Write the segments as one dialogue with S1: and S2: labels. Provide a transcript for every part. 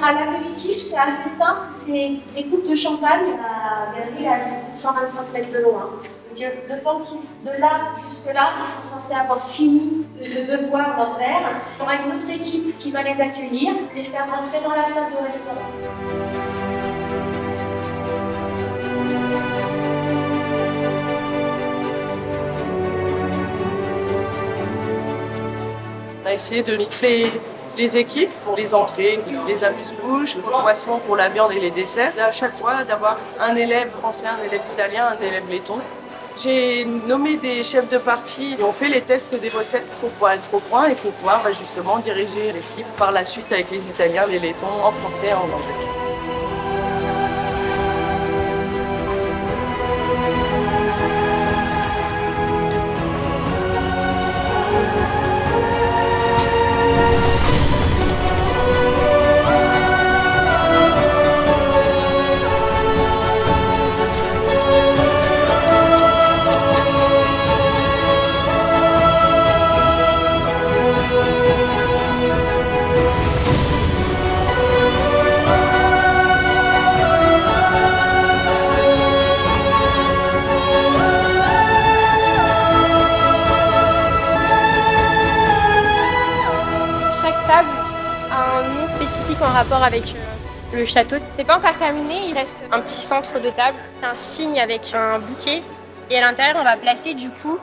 S1: l'apéritif, c'est assez simple, c'est des coupes de champagne. La galerie a fait 125 mètres de loin. Donc, euh, de là jusque là, ils sont censés avoir fini de, de boire leur verre. Il y aura une autre équipe qui va les accueillir, les faire rentrer dans la salle de restaurant.
S2: On a essayé de mixer les équipes pour les entrées, les amuse-bouches, les poissons pour la viande et les desserts. À chaque fois, d'avoir un élève français, un élève italien, un élève letton. J'ai nommé des chefs de partie et on fait les tests des recettes pour pouvoir être au point et pour pouvoir bah, justement diriger l'équipe par la suite avec les Italiens, les Lettons, en français et en anglais.
S3: Avec euh, le château. C'est pas encore terminé, il reste un petit centre de table, un signe avec un bouquet. Et à l'intérieur, on va placer du coup,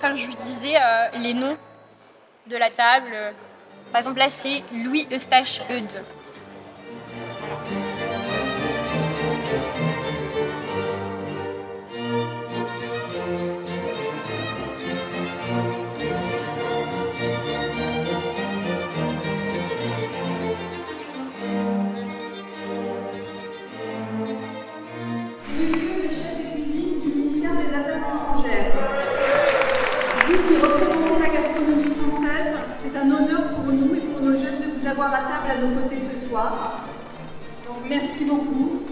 S3: comme je vous disais, euh, les noms de la table. Par exemple, là, c'est Louis Eustache Eudes.
S4: À table à nos côtés ce soir. Donc merci beaucoup.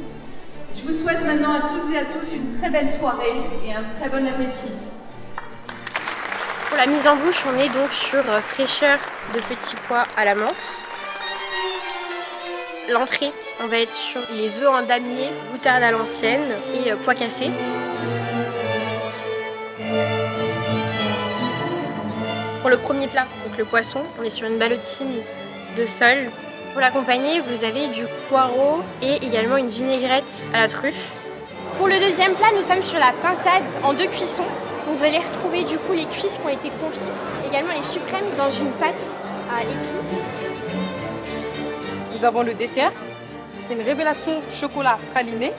S4: Je vous souhaite maintenant à toutes et à tous une très belle soirée et un très bon appétit.
S3: Pour la mise en bouche, on est donc sur euh, fraîcheur de petits pois à la menthe. L'entrée, on va être sur les œufs en damier, moutarde à l'ancienne et euh, pois cassés. Pour le premier plat, donc le poisson, on est sur une ballotine de sol. Pour l'accompagner, vous avez du poireau et également une vinaigrette à la truffe. Pour le deuxième plat, nous sommes sur la pintade en deux cuissons. Donc vous allez retrouver du coup les cuisses qui ont été confites, également les suprêmes dans une pâte à épices.
S5: Nous avons le dessert. C'est une révélation chocolat praliné.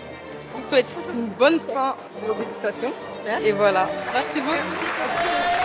S5: Je vous souhaite une bonne fin de dégustation. Et voilà. Merci beaucoup.